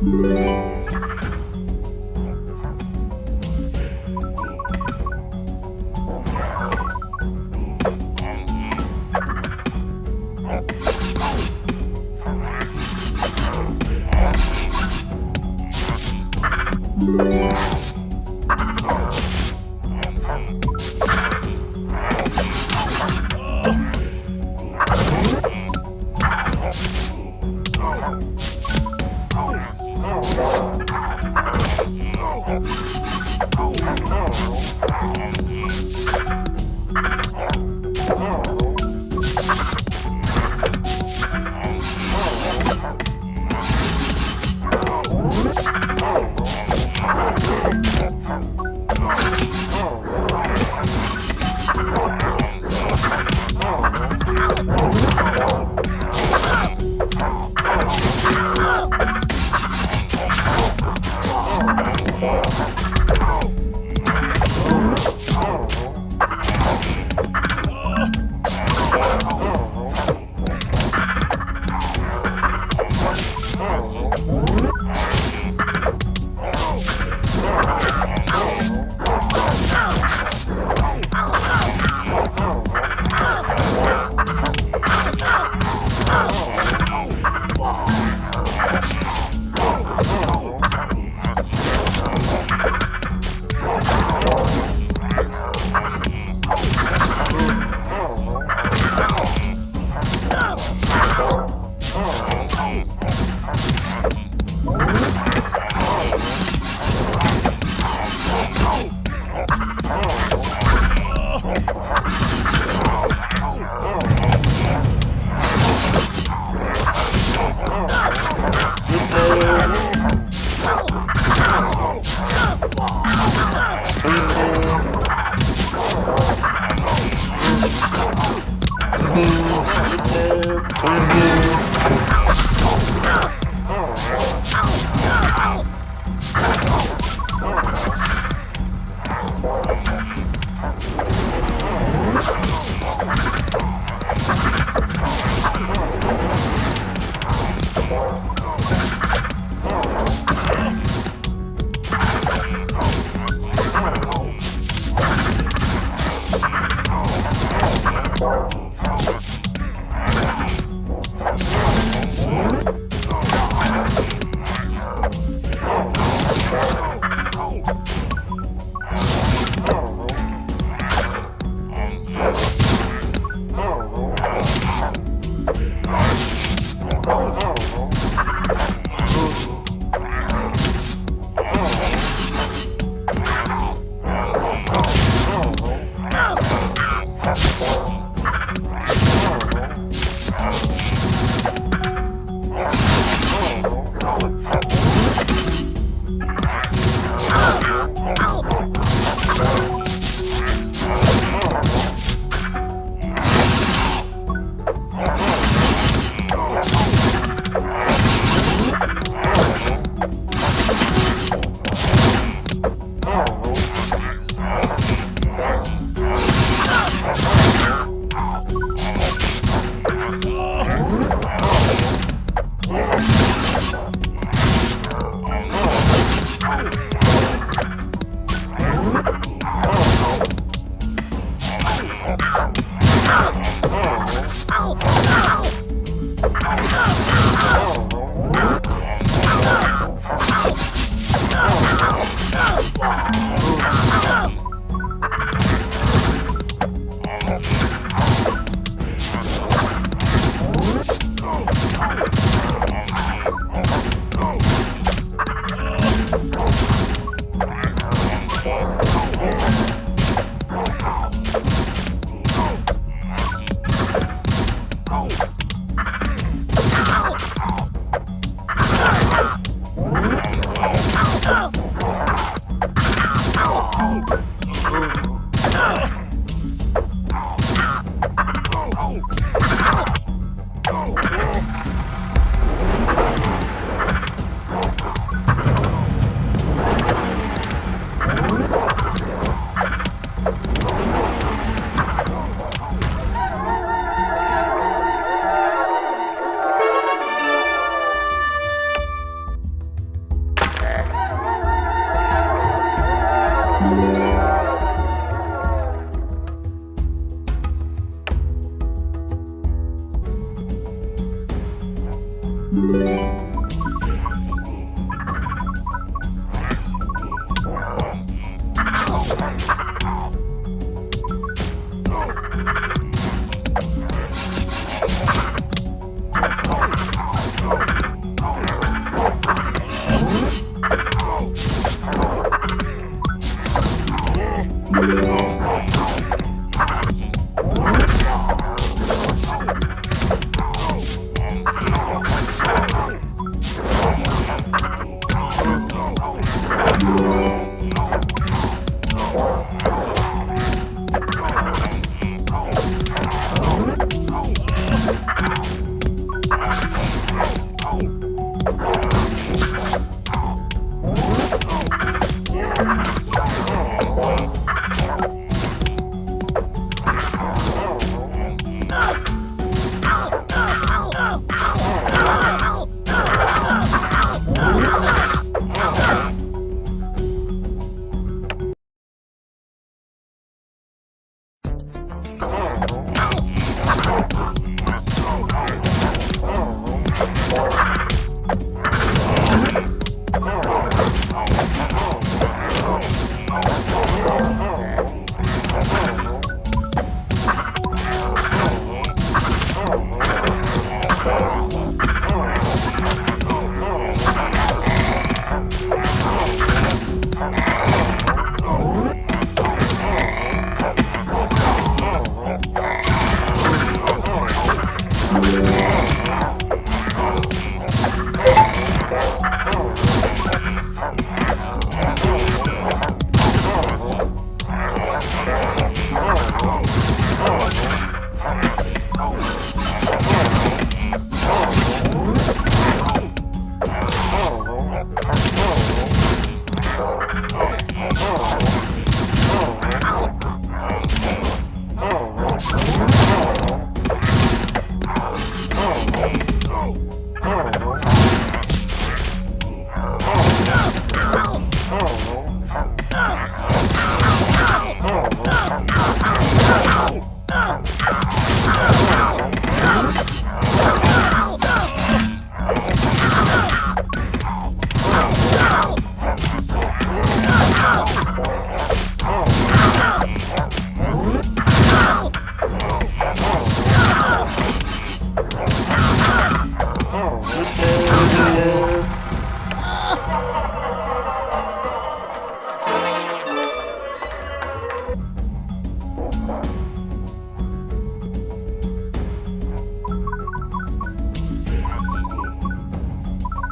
Música fome.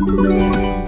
Let's